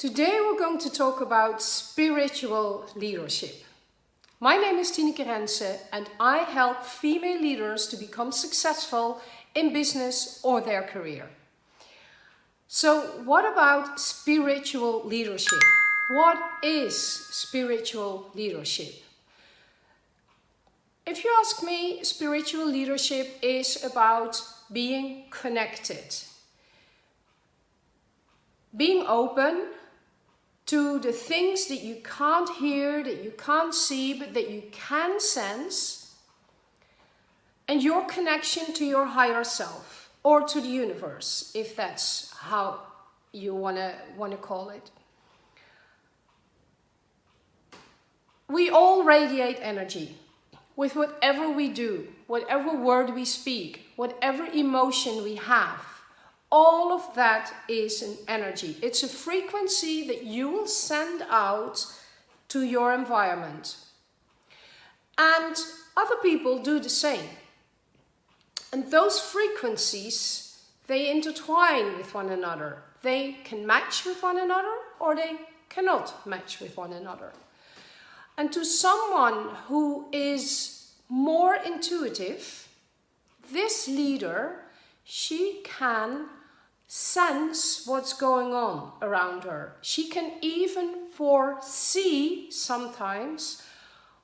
Today we're going to talk about spiritual leadership. My name is Tineke Rense and I help female leaders to become successful in business or their career. So what about spiritual leadership? What is spiritual leadership? If you ask me, spiritual leadership is about being connected. Being open to the things that you can't hear, that you can't see, but that you can sense. And your connection to your higher self or to the universe, if that's how you wanna, wanna call it. We all radiate energy with whatever we do, whatever word we speak, whatever emotion we have, all of that is an energy. It's a frequency that you will send out to your environment. And other people do the same. And those frequencies, they intertwine with one another. They can match with one another or they cannot match with one another. And to someone who is more intuitive, this leader, she can sense what's going on around her. She can even foresee sometimes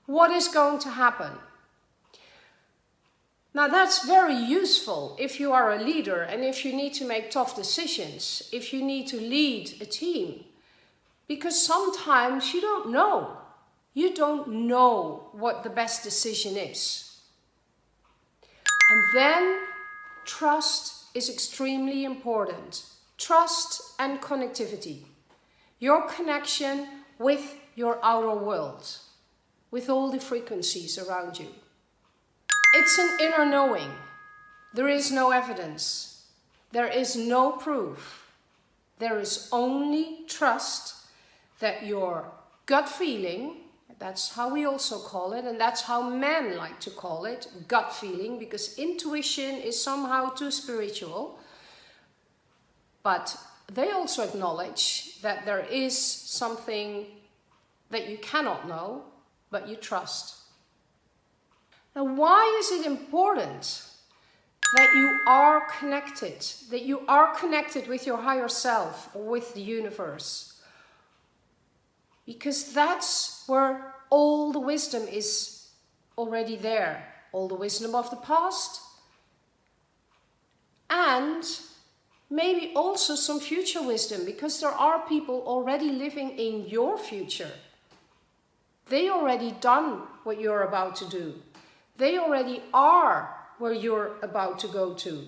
what is going to happen. Now that's very useful if you are a leader and if you need to make tough decisions, if you need to lead a team. Because sometimes you don't know you don't know what the best decision is. And then trust is extremely important. Trust and connectivity. Your connection with your outer world, with all the frequencies around you. It's an inner knowing. There is no evidence. There is no proof. There is only trust that your gut feeling that's how we also call it, and that's how men like to call it, gut feeling, because intuition is somehow too spiritual. But they also acknowledge that there is something that you cannot know, but you trust. Now, why is it important that you are connected, that you are connected with your higher self or with the universe? Because that's where all the wisdom is already there. All the wisdom of the past and maybe also some future wisdom because there are people already living in your future. They already done what you're about to do. They already are where you're about to go to.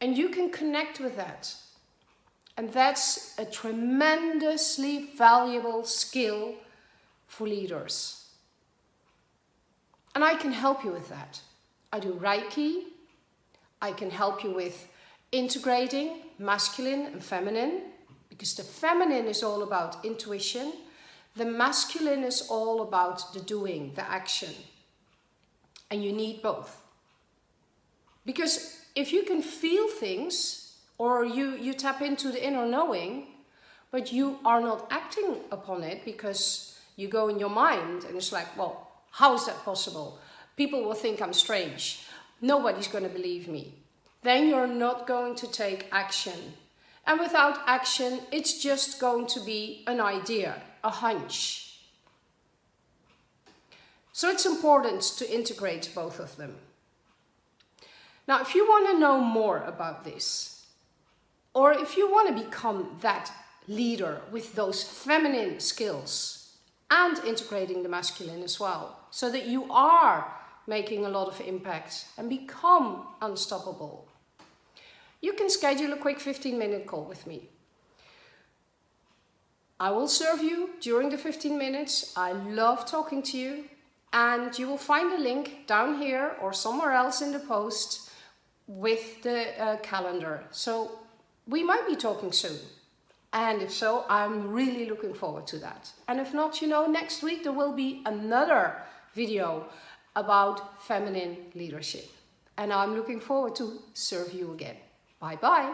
And you can connect with that. And that's a tremendously valuable skill for leaders. And I can help you with that. I do Reiki. I can help you with integrating masculine and feminine because the feminine is all about intuition. The masculine is all about the doing, the action. And you need both. Because if you can feel things or you, you tap into the inner knowing, but you are not acting upon it because you go in your mind and it's like, well, how is that possible? People will think I'm strange. Nobody's going to believe me. Then you're not going to take action. And without action, it's just going to be an idea, a hunch. So it's important to integrate both of them. Now, if you want to know more about this, or if you want to become that leader with those feminine skills and integrating the masculine as well, so that you are making a lot of impact and become unstoppable. You can schedule a quick 15 minute call with me. I will serve you during the 15 minutes. I love talking to you and you will find a link down here or somewhere else in the post with the uh, calendar. So we might be talking soon. And if so, I'm really looking forward to that. And if not, you know, next week there will be another video about feminine leadership. And I'm looking forward to serve you again. Bye bye.